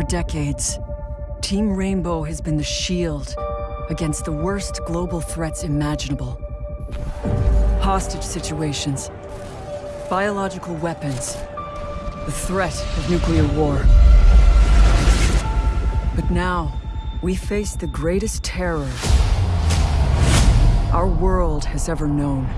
For decades, Team Rainbow has been the shield against the worst global threats imaginable. Hostage situations, biological weapons, the threat of nuclear war. But now, we face the greatest terror our world has ever known.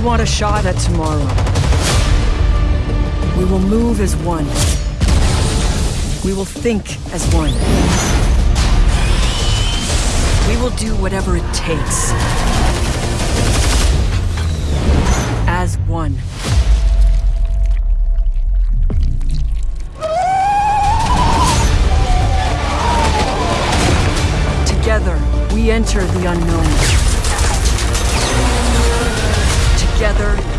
We want a shot at tomorrow, we will move as one. We will think as one. We will do whatever it takes. As one. Together, we enter the unknown.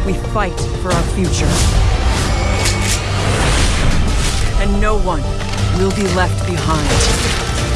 We fight for our future. And no one will be left behind.